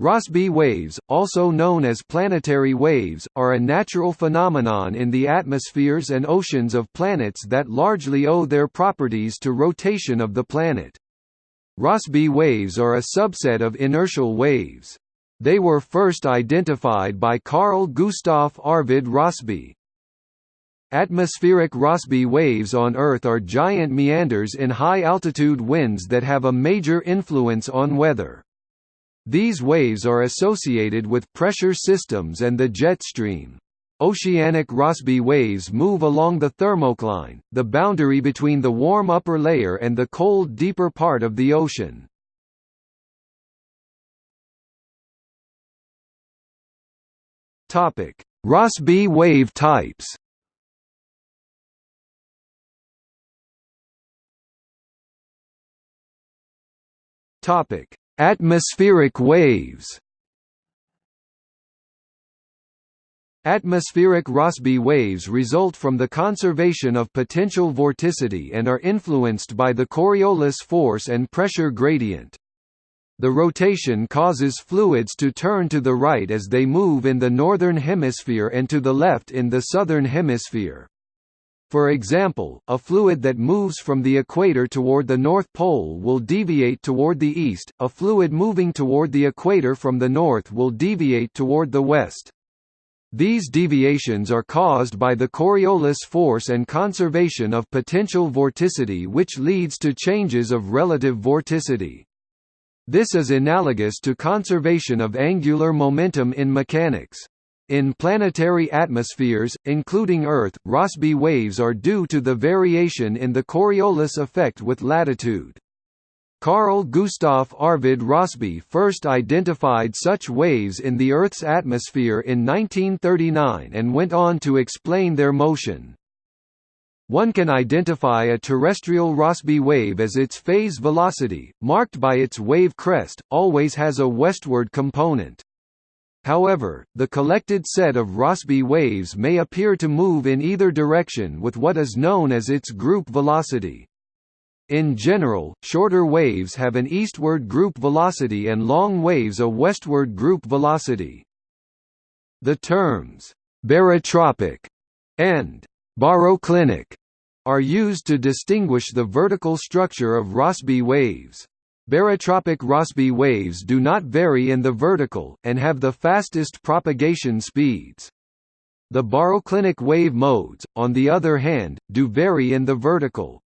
Rossby waves, also known as planetary waves, are a natural phenomenon in the atmospheres and oceans of planets that largely owe their properties to rotation of the planet. Rossby waves are a subset of inertial waves. They were first identified by Carl Gustav Arvid Rossby. Atmospheric Rossby waves on Earth are giant meanders in high-altitude winds that have a major influence on weather. These waves are associated with pressure systems and the jet stream. Oceanic Rossby waves move along the thermocline, the boundary between the warm upper layer and the cold deeper part of the ocean. Rossby wave types Topic: Atmospheric waves Atmospheric Rossby waves result from the conservation of potential vorticity and are influenced by the Coriolis force and pressure gradient. The rotation causes fluids to turn to the right as they move in the northern hemisphere and to the left in the southern hemisphere. For example, a fluid that moves from the equator toward the North Pole will deviate toward the east, a fluid moving toward the equator from the north will deviate toward the west. These deviations are caused by the Coriolis force and conservation of potential vorticity which leads to changes of relative vorticity. This is analogous to conservation of angular momentum in mechanics. In planetary atmospheres, including Earth, Rossby waves are due to the variation in the Coriolis effect with latitude. Carl Gustaf Arvid Rossby first identified such waves in the Earth's atmosphere in 1939 and went on to explain their motion. One can identify a terrestrial Rossby wave as its phase velocity, marked by its wave crest, always has a westward component. However, the collected set of Rossby waves may appear to move in either direction with what is known as its group velocity. In general, shorter waves have an eastward group velocity and long waves a westward group velocity. The terms, barotropic and baroclinic are used to distinguish the vertical structure of Rossby waves. Barotropic Rossby waves do not vary in the vertical, and have the fastest propagation speeds. The baroclinic wave modes, on the other hand, do vary in the vertical.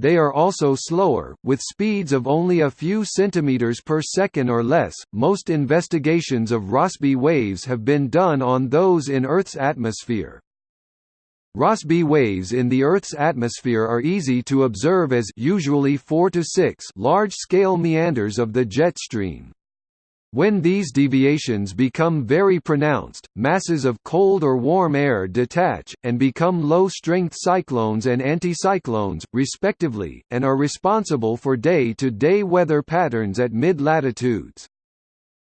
They are also slower, with speeds of only a few centimeters per second or less. Most investigations of Rossby waves have been done on those in Earth's atmosphere. Rossby waves in the Earth's atmosphere are easy to observe as usually 4 to 6 large-scale meanders of the jet stream. When these deviations become very pronounced, masses of cold or warm air detach, and become low-strength cyclones and anticyclones, respectively, and are responsible for day-to-day -day weather patterns at mid-latitudes.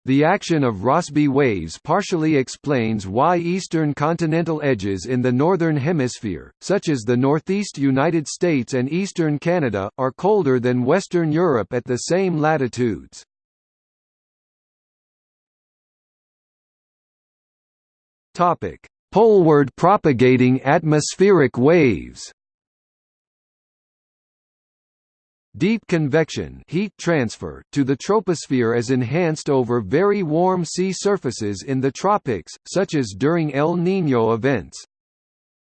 The action of Rossby waves partially explains why eastern continental edges in the northern hemisphere, such as the northeast United States and eastern Canada, are colder than western Europe at the same latitudes. Topic: Poleward propagating atmospheric waves Deep convection heat transfer to the troposphere is enhanced over very warm sea surfaces in the tropics, such as during El Niño events.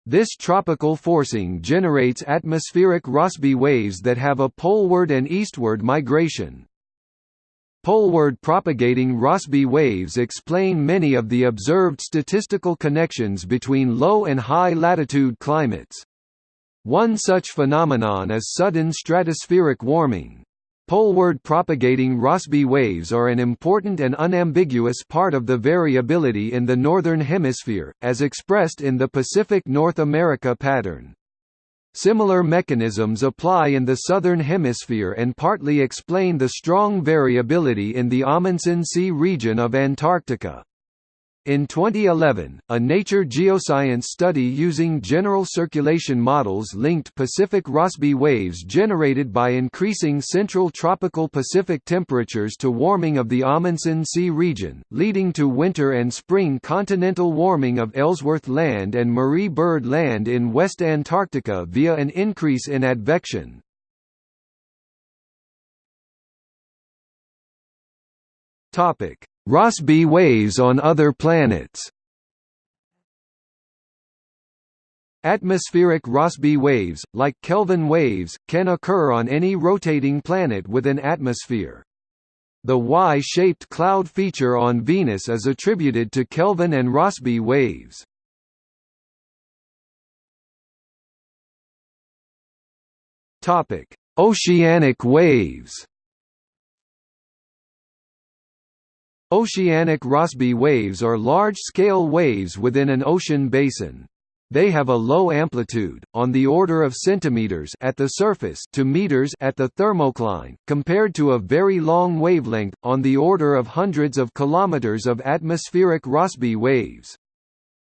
This tropical forcing generates atmospheric Rossby waves that have a poleward and eastward migration. Poleward propagating Rossby waves explain many of the observed statistical connections between low and high latitude climates. One such phenomenon is sudden stratospheric warming. Poleward propagating Rossby waves are an important and unambiguous part of the variability in the Northern Hemisphere, as expressed in the Pacific North America pattern. Similar mechanisms apply in the Southern Hemisphere and partly explain the strong variability in the Amundsen Sea region of Antarctica. In 2011, a Nature Geoscience study using general circulation models linked Pacific Rossby waves generated by increasing central tropical Pacific temperatures to warming of the Amundsen Sea region, leading to winter and spring continental warming of Ellsworth Land and Marie Byrd Land in West Antarctica via an increase in advection. Topic Rossby waves on other planets. Atmospheric Rossby waves, like Kelvin waves, can occur on any rotating planet with an atmosphere. The Y-shaped cloud feature on Venus is attributed to Kelvin and Rossby waves. Oceanic waves Oceanic Rossby waves are large-scale waves within an ocean basin. They have a low amplitude, on the order of centimeters at the surface to meters at the thermocline, compared to a very long wavelength, on the order of hundreds of kilometers of atmospheric Rossby waves.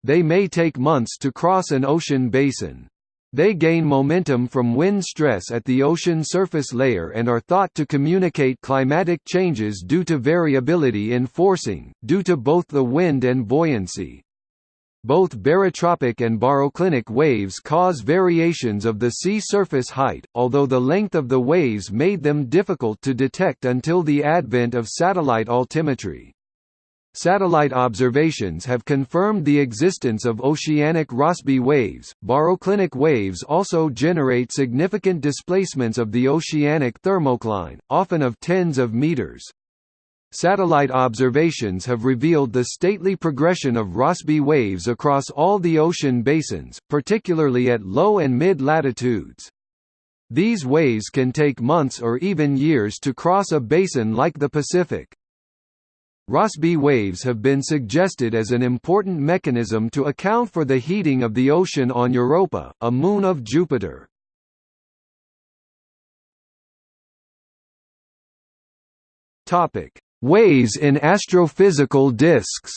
They may take months to cross an ocean basin. They gain momentum from wind stress at the ocean surface layer and are thought to communicate climatic changes due to variability in forcing, due to both the wind and buoyancy. Both barotropic and baroclinic waves cause variations of the sea surface height, although the length of the waves made them difficult to detect until the advent of satellite altimetry. Satellite observations have confirmed the existence of oceanic Rossby waves. Baroclinic waves also generate significant displacements of the oceanic thermocline, often of tens of meters. Satellite observations have revealed the stately progression of Rossby waves across all the ocean basins, particularly at low and mid latitudes. These waves can take months or even years to cross a basin like the Pacific. Rossby waves have been suggested as an important mechanism to account for the heating of the ocean on Europa, a moon of Jupiter. Topic: Waves in astrophysical disks.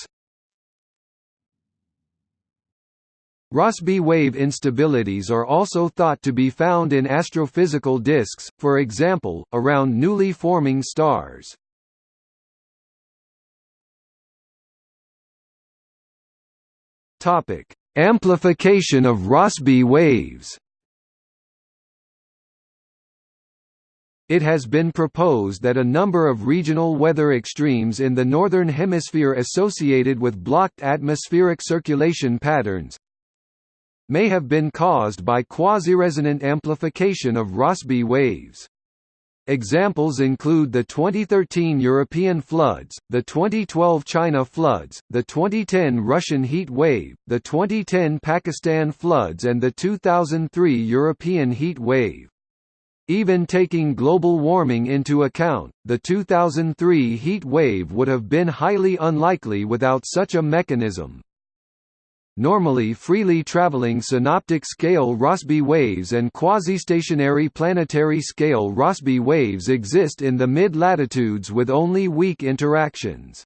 Rossby wave instabilities are also thought to be found in astrophysical disks, for example, around newly forming stars. Topic: Amplification of Rossby waves. It has been proposed that a number of regional weather extremes in the Northern Hemisphere associated with blocked atmospheric circulation patterns may have been caused by quasi-resonant amplification of Rossby waves. Examples include the 2013 European floods, the 2012 China floods, the 2010 Russian heat wave, the 2010 Pakistan floods and the 2003 European heat wave. Even taking global warming into account, the 2003 heat wave would have been highly unlikely without such a mechanism. Normally freely traveling synoptic-scale Rossby waves and quasi-stationary planetary-scale Rossby waves exist in the mid-latitudes with only weak interactions.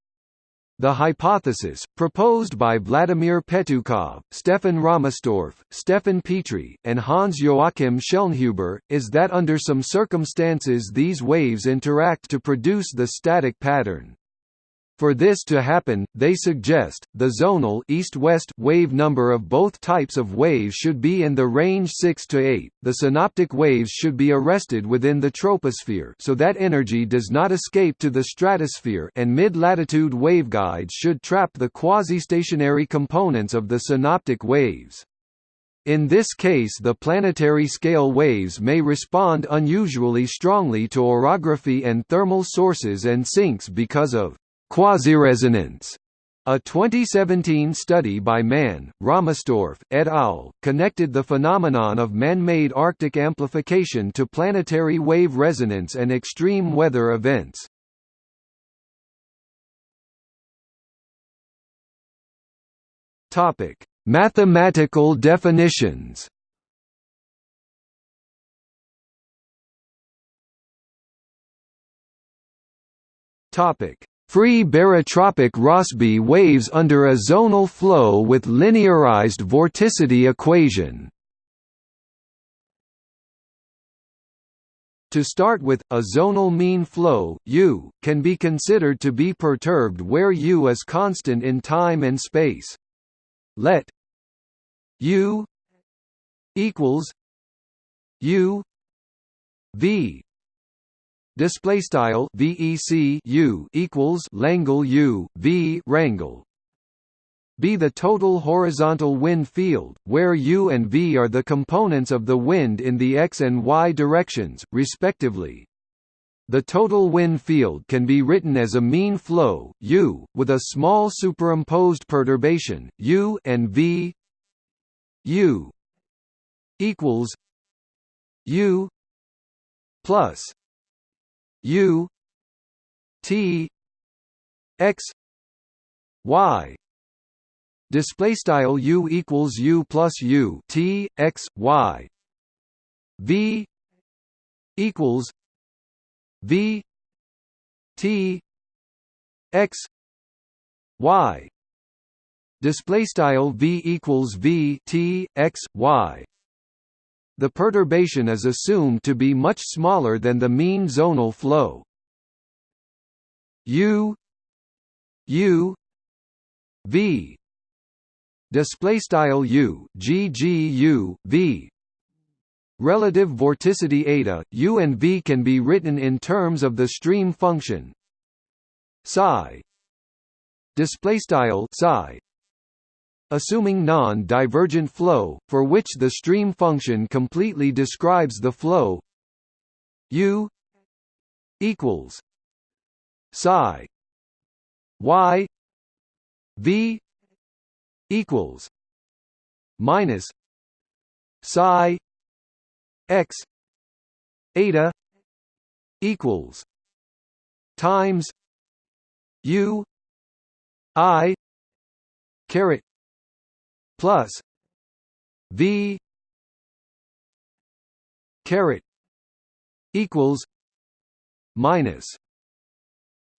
The hypothesis, proposed by Vladimir Petoukhov, Stefan Rahmstorf, Stefan Petri, and Hans-Joachim Schellnhuber, is that under some circumstances these waves interact to produce the static pattern. For this to happen, they suggest, the zonal east-west wave number of both types of waves should be in the range 6 to 8. The synoptic waves should be arrested within the troposphere so that energy does not escape to the stratosphere and mid-latitude waveguides should trap the quasi-stationary components of the synoptic waves. In this case the planetary scale waves may respond unusually strongly to orography and thermal sources and sinks because of Quasiresonance a 2017 study by Mann, Rahmstorf, et al. connected the phenomenon of man-made Arctic amplification to planetary wave resonance and extreme weather events. Topic: Mathematical definitions. Topic: free barotropic Rossby waves under a zonal flow with linearized vorticity equation. To start with, a zonal mean flow U, can be considered to be perturbed where U is constant in time and space. Let U equals U V display style VEC U equals Langle U V rangle be the total horizontal wind field, where U and V are the components of the wind in the x and y directions, respectively. The total wind field can be written as a mean flow U, with a small superimposed perturbation U and V. U equals U plus U T X Y. Display style U equals U plus U T X Y. V equals V T X Y. Display style V equals V T X Y the perturbation is assumed to be much smaller than the mean zonal flow. U U V display style U G G U V. Relative vorticity eta U and V can be written in terms of the stream function. Psi. Display style psi assuming non-divergent flow, for which the stream function completely describes the flow. U equals psi. Y v equals minus psi x eta equals times u i caret plus V caret equals minus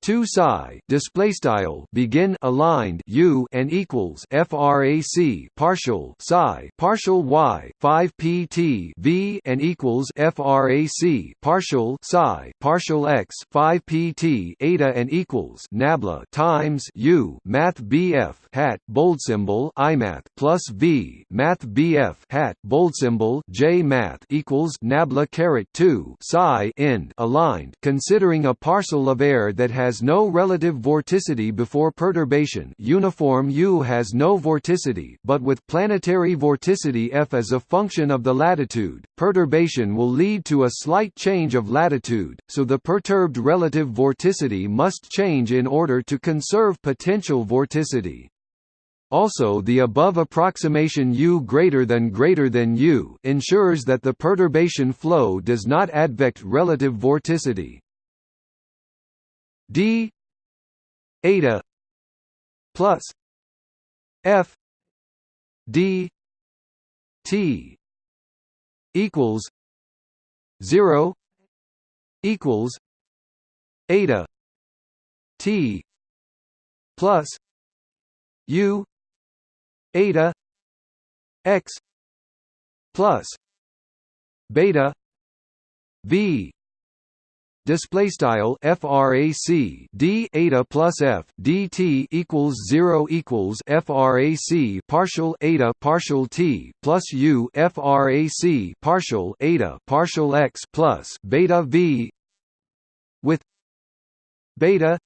2 psi display style begin aligned u and equals frac partial psi partial y 5 pt v and equals frac partial psi partial x 5 pt eta and equals nabla times u math bf hat bold symbol imath plus v math bf hat bold symbol j math equals nabla caret 2 psi end aligned considering a parcel of air that has has no relative vorticity before perturbation uniform U has no vorticity but with planetary vorticity f as a function of the latitude, perturbation will lead to a slight change of latitude, so the perturbed relative vorticity must change in order to conserve potential vorticity. Also the above approximation U greater than greater than U ensures that the perturbation flow does not advect relative vorticity d eta plus f d t equals 0 equals eta t plus u eta x plus beta v display style frac d eta plus f dt equals 0 equals frac partial eta partial t plus u frac partial eta partial x plus beta v with beta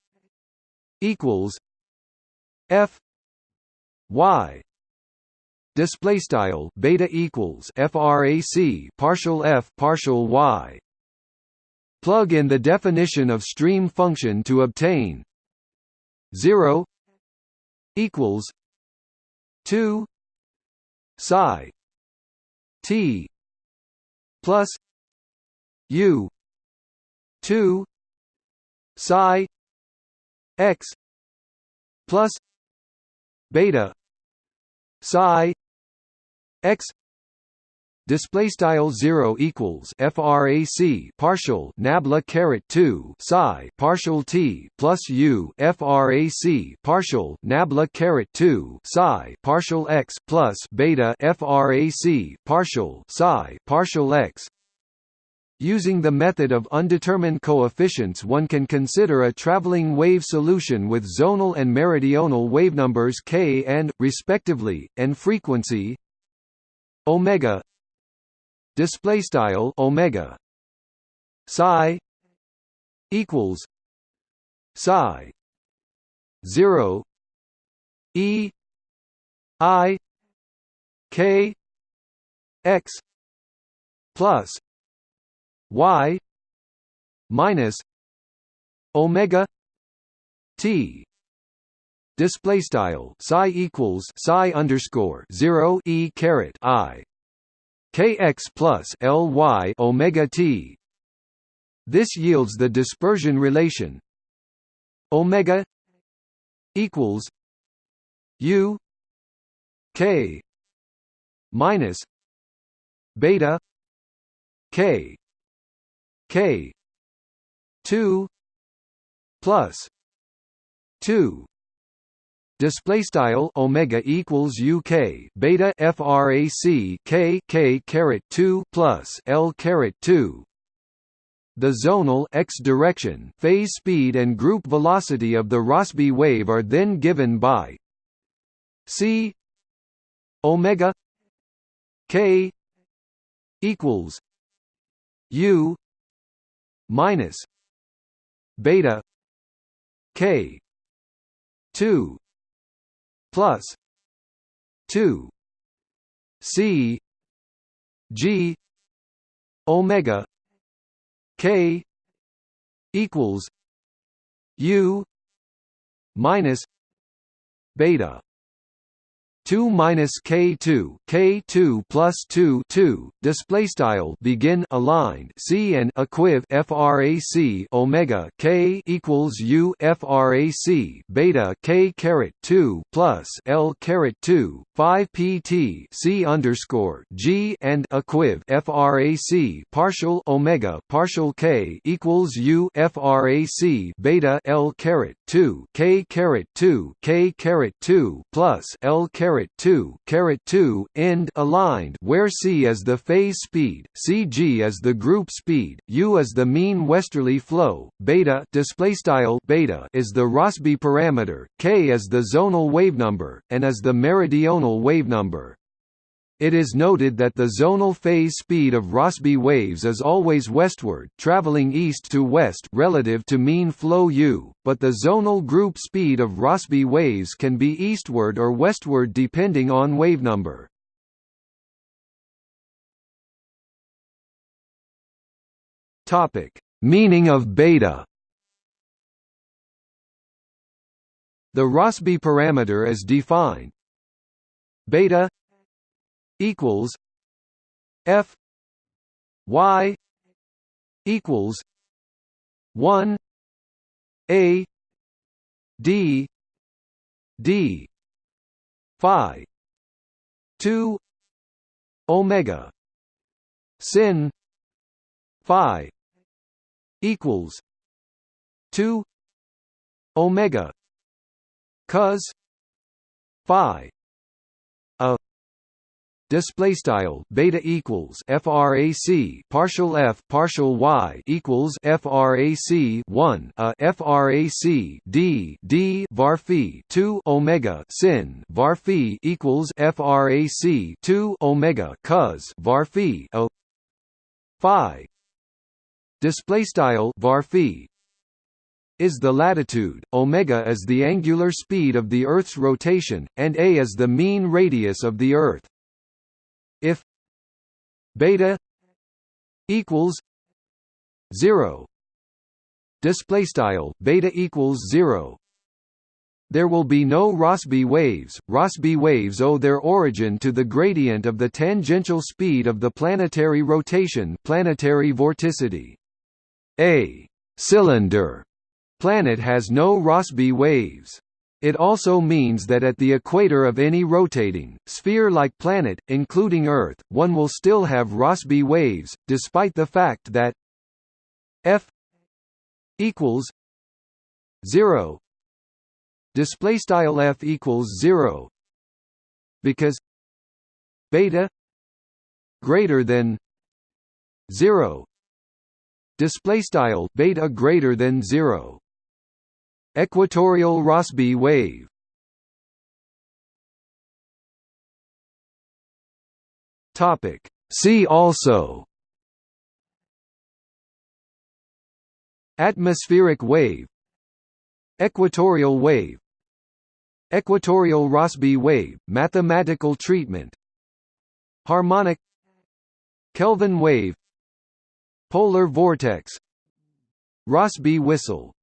equals f y. Display style beta equals frac partial f partial y Plug in the definition of stream function to obtain 0 equals 2 psi t plus u 2 psi x plus beta psi x display style 0 equals frac partial nabla caret 2 psi partial t plus u frac partial nabla caret 2 psi partial x plus beta frac partial psi partial x. Using the method of undetermined coefficients one can consider a traveling wave solution with zonal and meridional wavenumbers k and, respectively, and frequency omega display style omega. Psi equals psi 0 e i k x plus y minus omega t. Display style psi equals psi underscore 0 e caret i kx plus ly omega t. This yields the dispersion relation. Omega equals u k minus beta k k 2 plus 2 display style omega equals uk beta frac k k caret 2 plus l caret 2 the zonal x direction phase speed and group velocity of the Rossby wave are then given by c omega k equals u minus beta k 2 plus 2 c g omega k equals u minus beta 2 minus k2 k2 plus 2 2 display style begin aligned c and equiv frac omega k equals u frac beta k caret 2 plus l caret 2 5 pt c underscore g and equiv frac partial omega partial k equals u frac beta l caret 2 k caret 2 k caret 2 plus l caret caret 2 caret 2 end aligned where c is the phase speed, cg is the group speed, u is the mean westerly flow, beta display style beta is the Rossby parameter, k is the zonal wavenumber, and is the meridional wavenumber. It is noted that the zonal phase speed of Rossby waves is always westward traveling east to west relative to mean flow u, but the zonal group speed of Rossby waves can be eastward or westward depending on wavenumber. Topic: Meaning of beta. The Rossby parameter is defined beta equals F Y equals one A D D Phi two Omega sin Phi equals two Omega cos Phi display style beta equals frac partial f partial y equals frac 1 uh, a frac d d var phi 2 omega sin var equals frac 2 omega cos var phi o phi. Display style var phi is the latitude, omega is the angular speed of the Earth's rotation, and a is the mean radius of the Earth if beta equals 0 display style beta equals 0 there will be no Rossby waves. Rossby waves owe their origin to the gradient of the tangential speed of the planetary rotation, planetary vorticity. A cylinder planet has no Rossby waves. It also means that at the equator of any rotating, sphere-like planet, including Earth, one will still have Rossby waves, despite the fact that f equals 0 display style f equals 0 because beta greater than 0 display style beta greater than 0 equatorial rossby wave. Topic. See also. Atmospheric wave. Equatorial wave. Equatorial rossby wave. Mathematical treatment. Harmonic. Kelvin wave. Polar vortex. Rossby whistle